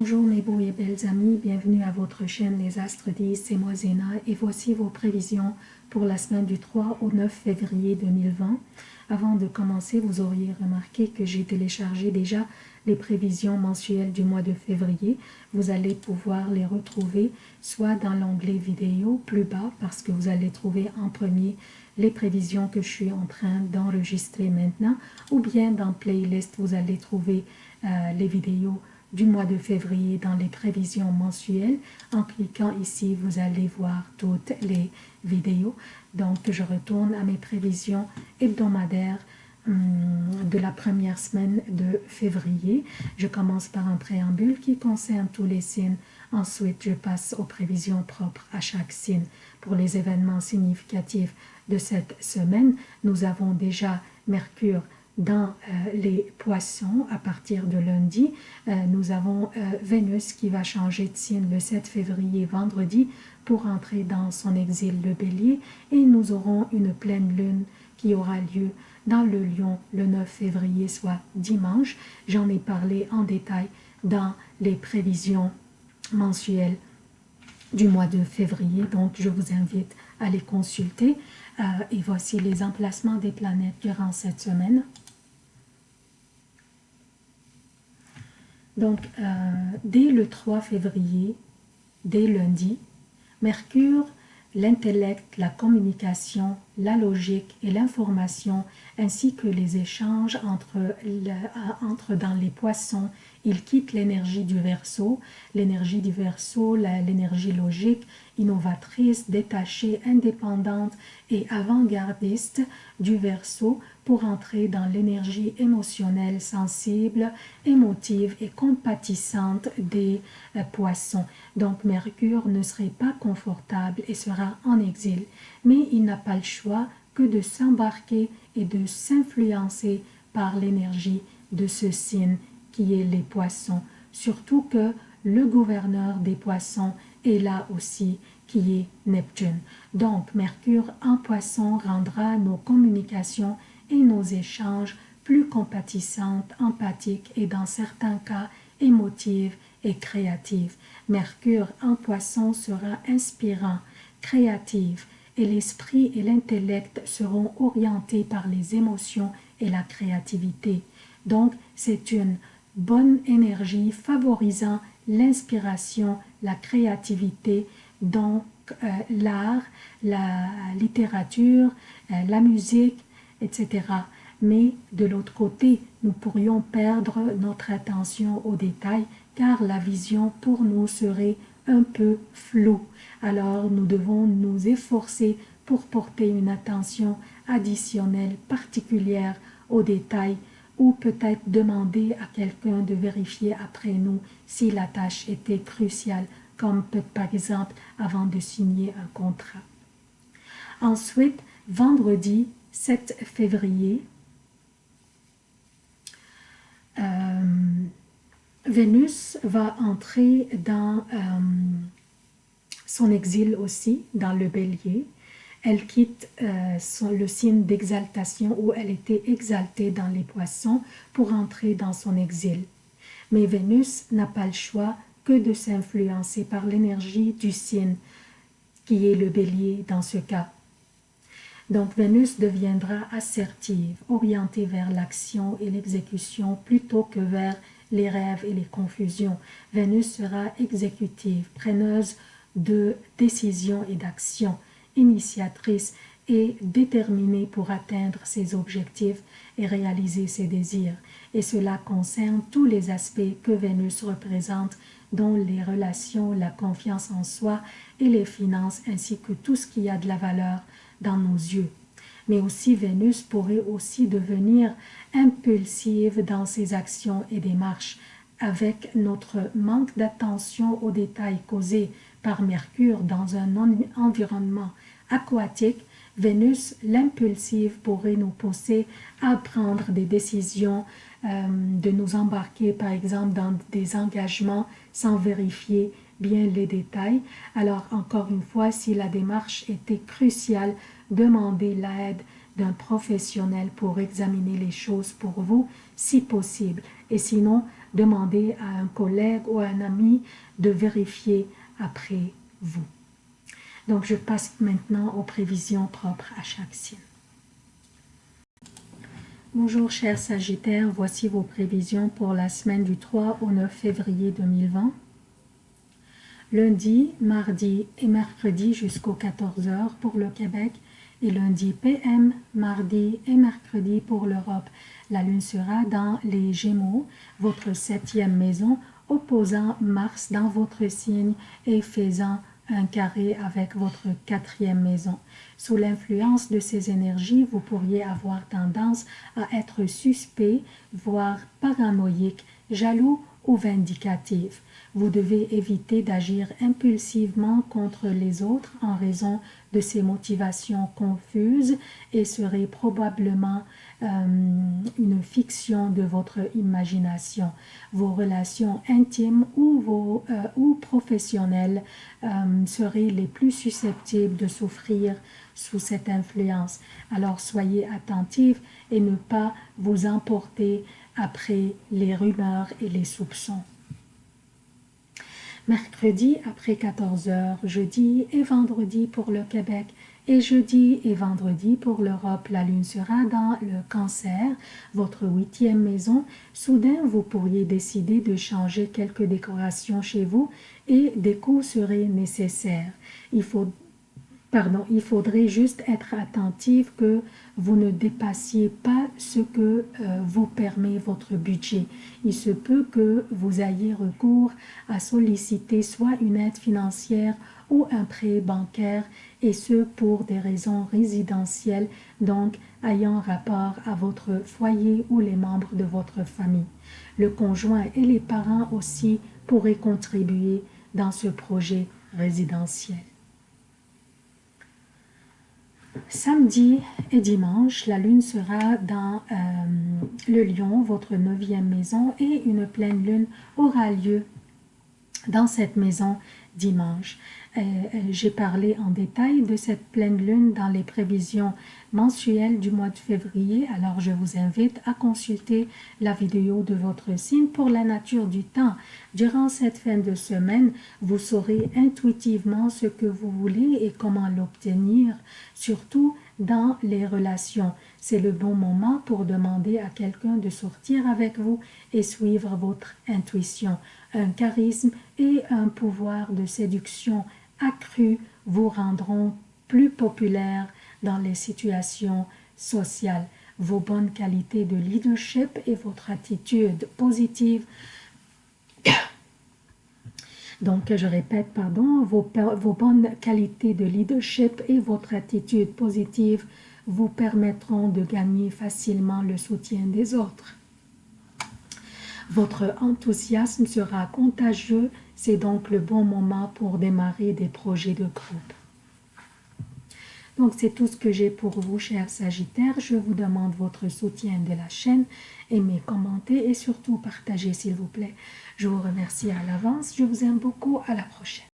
Bonjour mes beaux et belles amis, bienvenue à votre chaîne Les Astres 10, c'est moi Zéna et voici vos prévisions pour la semaine du 3 au 9 février 2020. Avant de commencer, vous auriez remarqué que j'ai téléchargé déjà les prévisions mensuelles du mois de février. Vous allez pouvoir les retrouver soit dans l'onglet vidéo plus bas parce que vous allez trouver en premier les prévisions que je suis en train d'enregistrer maintenant ou bien dans playlist vous allez trouver euh, les vidéos du mois de février dans les prévisions mensuelles. En cliquant ici, vous allez voir toutes les vidéos. Donc, je retourne à mes prévisions hebdomadaires hum, de la première semaine de février. Je commence par un préambule qui concerne tous les signes. Ensuite, je passe aux prévisions propres à chaque signe. Pour les événements significatifs de cette semaine, nous avons déjà Mercure dans euh, les poissons à partir de lundi. Euh, nous avons euh, Vénus qui va changer de signe le 7 février vendredi pour entrer dans son exil le bélier et nous aurons une pleine lune qui aura lieu dans le lion le 9 février soit dimanche. J'en ai parlé en détail dans les prévisions mensuelles du mois de février donc je vous invite à les consulter et voici les emplacements des planètes durant cette semaine. Donc, euh, dès le 3 février, dès lundi, Mercure, l'intellect, la communication, la logique et l'information, ainsi que les échanges entre, entre dans les poissons, il quitte l'énergie du verso, l'énergie du verso, l'énergie logique, innovatrice, détachée, indépendante et avant-gardiste du verso pour entrer dans l'énergie émotionnelle, sensible, émotive et compatissante des euh, poissons. Donc Mercure ne serait pas confortable et sera en exil, mais il n'a pas le choix que de s'embarquer et de s'influencer par l'énergie de ce signe qui est les poissons, surtout que le gouverneur des poissons est là aussi qui est Neptune. Donc Mercure en poisson rendra nos communications et nos échanges plus compatissantes, empathiques et dans certains cas émotives et créatives. Mercure en poisson sera inspirant, créatif et l'esprit et l'intellect seront orientés par les émotions et la créativité. Donc, c'est une bonne énergie favorisant l'inspiration, la créativité, donc euh, l'art, la littérature, euh, la musique, etc. Mais de l'autre côté, nous pourrions perdre notre attention aux détails car la vision pour nous serait un peu floue. Alors nous devons nous efforcer pour porter une attention additionnelle particulière aux détails ou peut-être demander à quelqu'un de vérifier après nous si la tâche était cruciale, comme par exemple avant de signer un contrat. Ensuite, vendredi, 7 février, euh, Vénus va entrer dans euh, son exil aussi, dans le bélier. Elle quitte euh, le signe d'exaltation où elle était exaltée dans les poissons pour entrer dans son exil. Mais Vénus n'a pas le choix que de s'influencer par l'énergie du signe qui est le bélier dans ce cas. Donc Vénus deviendra assertive, orientée vers l'action et l'exécution plutôt que vers les rêves et les confusions. Vénus sera exécutive, preneuse de décisions et d'actions, initiatrice et déterminée pour atteindre ses objectifs et réaliser ses désirs. Et cela concerne tous les aspects que Vénus représente, dont les relations, la confiance en soi et les finances, ainsi que tout ce qui a de la valeur dans nos yeux. Mais aussi Vénus pourrait aussi devenir impulsive dans ses actions et démarches avec notre manque d'attention aux détails causés par Mercure dans un environnement aquatique, Vénus, l'impulsive, pourrait nous pousser à prendre des décisions, euh, de nous embarquer par exemple dans des engagements sans vérifier bien les détails. Alors encore une fois, si la démarche était cruciale, demandez l'aide d'un professionnel pour examiner les choses pour vous, si possible. Et sinon, demandez à un collègue ou à un ami de vérifier après vous. Donc, je passe maintenant aux prévisions propres à chaque signe. Bonjour chers Sagittaires, voici vos prévisions pour la semaine du 3 au 9 février 2020. Lundi, mardi et mercredi jusqu'aux 14h pour le Québec et lundi PM, mardi et mercredi pour l'Europe. La lune sera dans les Gémeaux, votre septième maison, opposant Mars dans votre signe et faisant un carré avec votre quatrième maison. Sous l'influence de ces énergies, vous pourriez avoir tendance à être suspect, voire paranoïque, jaloux ou vindicatif. Vous devez éviter d'agir impulsivement contre les autres en raison de ces motivations confuses et serez probablement euh, une fiction de votre imagination. Vos relations intimes ou, vos, euh, ou professionnelles euh, seraient les plus susceptibles de souffrir sous cette influence. Alors soyez attentifs et ne pas vous emporter après les rumeurs et les soupçons mercredi après 14h, jeudi et vendredi pour le Québec et jeudi et vendredi pour l'Europe. La lune sera dans le cancer, votre huitième maison. Soudain, vous pourriez décider de changer quelques décorations chez vous et des coûts seraient nécessaires. Il faut Pardon, il faudrait juste être attentif que vous ne dépassiez pas ce que euh, vous permet votre budget. Il se peut que vous ayez recours à solliciter soit une aide financière ou un prêt bancaire et ce pour des raisons résidentielles, donc ayant rapport à votre foyer ou les membres de votre famille. Le conjoint et les parents aussi pourraient contribuer dans ce projet résidentiel. Samedi et dimanche, la lune sera dans euh, le lion, votre neuvième maison, et une pleine lune aura lieu dans cette maison dimanche. Euh, euh, j'ai parlé en détail de cette pleine lune dans les prévisions mensuelles du mois de février, alors je vous invite à consulter la vidéo de votre signe pour la nature du temps. Durant cette fin de semaine, vous saurez intuitivement ce que vous voulez et comment l'obtenir, surtout dans les relations. C'est le bon moment pour demander à quelqu'un de sortir avec vous et suivre votre intuition. Un charisme et un pouvoir de séduction accru vous rendront plus populaire dans les situations sociales. Vos bonnes qualités de leadership et votre attitude positive donc, je répète, pardon, vos, vos, bonnes qualités de leadership et votre attitude positive vous permettront de gagner facilement le soutien des autres. Votre enthousiasme sera contagieux, c'est donc le bon moment pour démarrer des projets de groupe. Donc c'est tout ce que j'ai pour vous, chers Sagittaires. Je vous demande votre soutien de la chaîne, aimez, commentez et surtout partagez s'il vous plaît. Je vous remercie à l'avance, je vous aime beaucoup, à la prochaine.